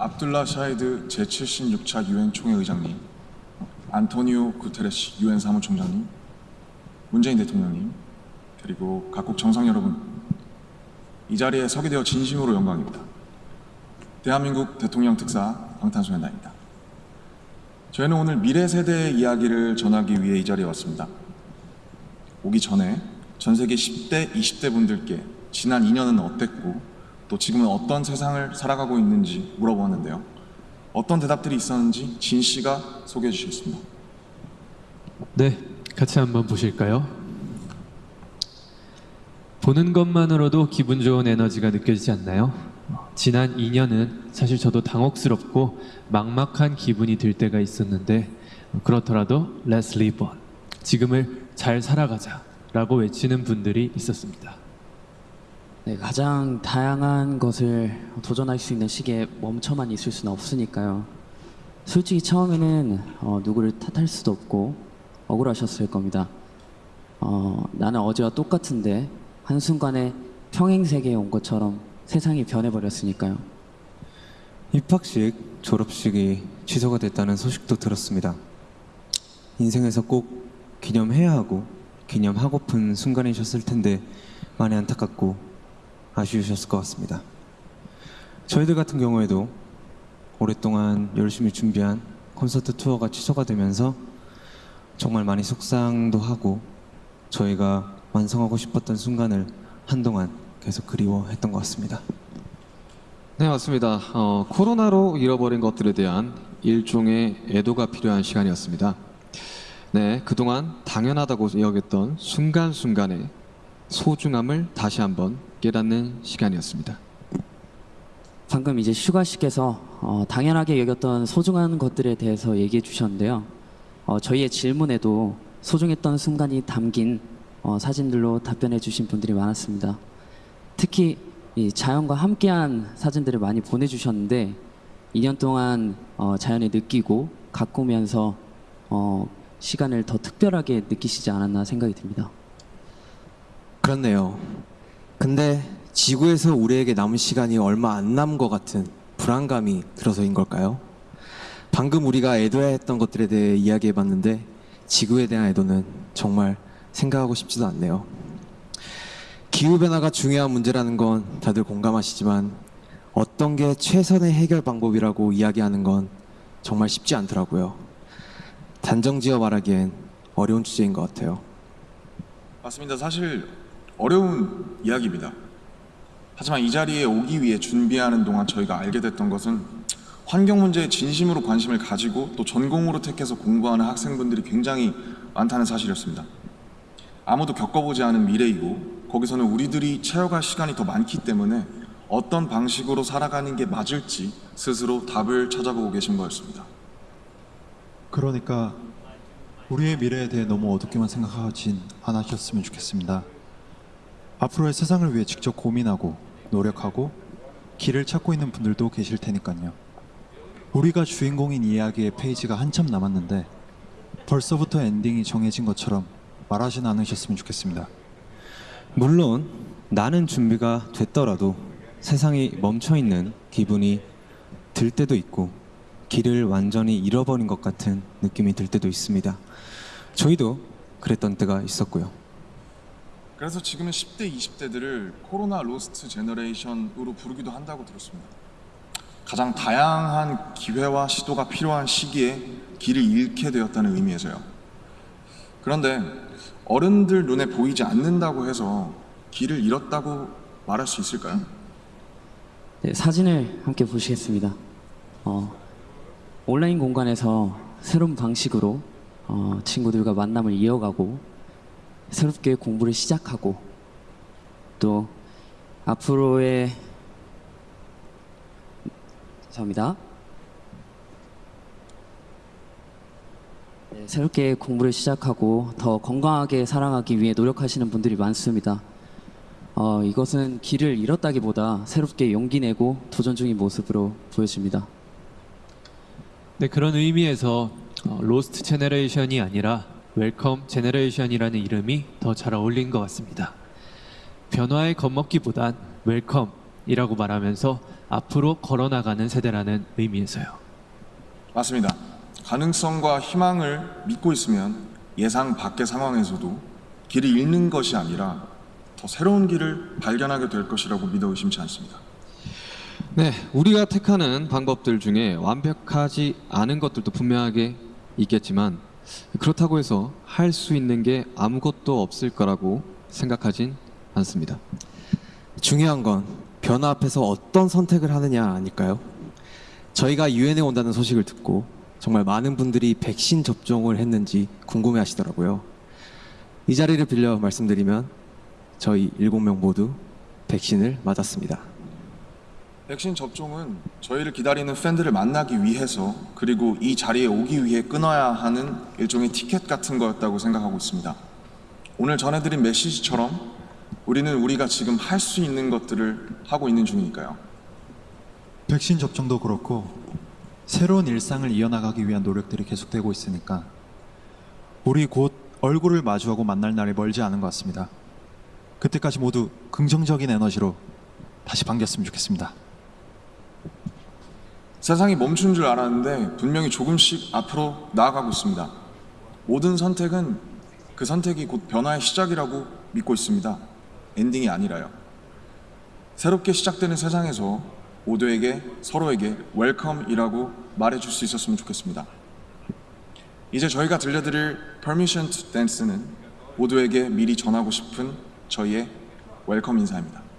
압둘라 샤히드 제76차 유엔 총회 의장님, 안토니오 구테레스 유엔 사무총장님, 문재인 대통령님, 그리고 각국 정상 여러분, 이 자리에 서게 되어 진심으로 영광입니다. 대한민국 대통령 특사 방탄소년단입니다. 저희는 오늘 미래 세대의 이야기를 전하기 위해 이 자리에 왔습니다. 오기 전에 전 세계 10대, 20대 분들께 지난 2년은 어땠고 또 지금은 어떤 세상을 살아가고 있는지 물어보았는데요. 어떤 대답들이 있었는지 진 씨가 소개해 주시겠습니다. 네, 같이 한번 보실까요? 보는 것만으로도 기분 좋은 에너지가 느껴지지 않나요? 지난 2년은 사실 저도 당혹스럽고 막막한 기분이 들 때가 있었는데 그렇더라도 Let's live on. 지금을 잘 살아가자 라고 외치는 분들이 있었습니다. 네, 가장 다양한 것을 도전할 수 있는 시기에 멈춰만 있을 수는 없으니까요. 솔직히 처음에는 어, 누구를 탓할 수도 없고 억울하셨을 겁니다. 어, 나는 어제와 똑같은데 한순간에 평행 세계에 온 것처럼 세상이 변해버렸으니까요. 입학식, 졸업식이 취소가 됐다는 소식도 들었습니다. 인생에서 꼭 기념해야 하고 기념하고픈 순간이셨을 텐데 많이 안타깝고 아쉬우셨을 것 같습니다. 저희들 같은 경우에도 오랫동안 열심히 준비한 콘서트 투어가 취소가 되면서 정말 많이 속상도 하고 저희가 완성하고 싶었던 순간을 한동안 계속 그리워했던 것 같습니다. 네 맞습니다. 어, 코로나로 잃어버린 것들에 대한 일종의 애도가 필요한 시간이었습니다. 네 그동안 당연하다고 여겼던 순간순간의 소중함을 다시 한번 깨닫는 시간이었습니다. 방금 이제 슈가 씨께서 어, 당연하게 여겼던 소중한 것들에 대해서 얘기해 주셨는데요. 어, 저희의 질문에도 소중했던 순간이 담긴 어, 사진들로 답변해 주신 분들이 많았습니다. 특히 이 자연과 함께한 사진들을 많이 보내주셨는데 2년 동안 어, 자연을 느끼고 가꾸면서 어, 시간을 더 특별하게 느끼시지 않았나 생각이 듭니다. 그렇네요. 근데 지구에서 우리에게 남은 시간이 얼마 안 남은 것 같은 불안감이 들어서인 걸까요? 방금 우리가 애도해야 했던 것들에 대해 이야기해 봤는데 지구에 대한 애도는 정말 생각하고 싶지도 않네요. 기후변화가 중요한 문제라는 건 다들 공감하시지만 어떤 게 최선의 해결 방법이라고 이야기하는 건 정말 쉽지 않더라고요. 단정지어 말하기엔 어려운 주제인 것 같아요. 맞습니다. 사실 어려운 이야기입니다. 하지만 이 자리에 오기 위해 준비하는 동안 저희가 알게 됐던 것은 환경 문제에 진심으로 관심을 가지고 또 전공으로 택해서 공부하는 학생분들이 굉장히 많다는 사실이었습니다. 아무도 겪어보지 않은 미래이고 거기서는 우리들이 채워갈 시간이 더 많기 때문에 어떤 방식으로 살아가는 게 맞을지 스스로 답을 찾아보고 계신 거였습니다. 그러니까 우리의 미래에 대해 너무 어둡게만 생각하진 않으셨으면 좋겠습니다. 앞으로의 세상을 위해 직접 고민하고 노력하고 길을 찾고 있는 분들도 계실 테니까요. 우리가 주인공인 이야기의 페이지가 한참 남았는데 벌써부터 엔딩이 정해진 것처럼 말하진 않으셨으면 좋겠습니다. 물론 나는 준비가 됐더라도 세상이 멈춰 있는 기분이 들 때도 있고 길을 완전히 잃어버린 것 같은 느낌이 들 때도 있습니다. 저희도 그랬던 때가 있었고요. 그래서 지금은 10대, 20대들을 코로나 lost generation으로 부르기도 한다고 들었습니다. 가장 다양한 기회와 시도가 필요한 시기에 길을 잃게 되었다는 의미에서요. 그런데 어른들 눈에 보이지 않는다고 해서 길을 잃었다고 말할 수 있을까요? 네, 사진을 함께 보시겠습니다. 어, 온라인 공간에서 새로운 방식으로 어, 친구들과 만남을 이어가고 새롭게 공부를 시작하고 또 앞으로의 죄송합니다. 네, 새롭게 공부를 시작하고 더 건강하게 살아가기 위해 노력하시는 분들이 많습니다. 어, 이것은 길을 잃었다기보다 새롭게 용기 내고 도전 중인 모습으로 보여집니다. 네, 그런 의미에서 어, lost generation이 아니라 welcome generation이라는 이름이 더 잘 어울린 것 같습니다. 변화에 겁먹기보단 welcome 이라고 말하면서 앞으로 걸어나가는 세대라는 의미에서요. 맞습니다. 가능성과 희망을 믿고 있으면 예상 밖의 상황에서도 길을 잃는 것이 아니라 더 새로운 길을 발견하게 될 것이라고 믿어 의심치 않습니다. 네, 우리가 택하는 방법들 중에 완벽하지 않은 것들도 분명하게 있겠지만 그렇다고 해서 할 수 있는 게 아무것도 없을 거라고 생각하진 않습니다. 중요한 건 변화 앞에서 어떤 선택을 하느냐 아닐까요? 저희가 유엔에 온다는 소식을 듣고 정말 많은 분들이 백신 접종을 했는지 궁금해 하시더라고요. 이 자리를 빌려 말씀드리면 저희 일곱 명 모두 백신을 맞았습니다. 백신 접종은 저희를 기다리는 팬들을 만나기 위해서 그리고 이 자리에 오기 위해 끊어야 하는 일종의 티켓 같은 거였다고 생각하고 있습니다. 오늘 전해드린 메시지처럼 우리는 우리가 지금 할 수 있는 것들을 하고 있는 중이니까요. 백신 접종도 그렇고 새로운 일상을 이어나가기 위한 노력들이 계속되고 있으니까 우리 곧 얼굴을 마주하고 만날 날이 멀지 않은 것 같습니다. 그때까지 모두 긍정적인 에너지로 다시 반겼으면 좋겠습니다. 세상이 멈춘 줄 알았는데 분명히 조금씩 앞으로 나아가고 있습니다. 모든 선택은 그 선택이 곧 변화의 시작이라고 믿고 있습니다. 엔딩이 아니라요. 새롭게 시작되는 세상에서 모두에게 서로에게 welcome이라고 말해줄 수 있었으면 좋겠습니다. 이제 저희가 들려드릴 Permission to Dance는 모두에게 미리 전하고 싶은 저희의 welcome 인사입니다.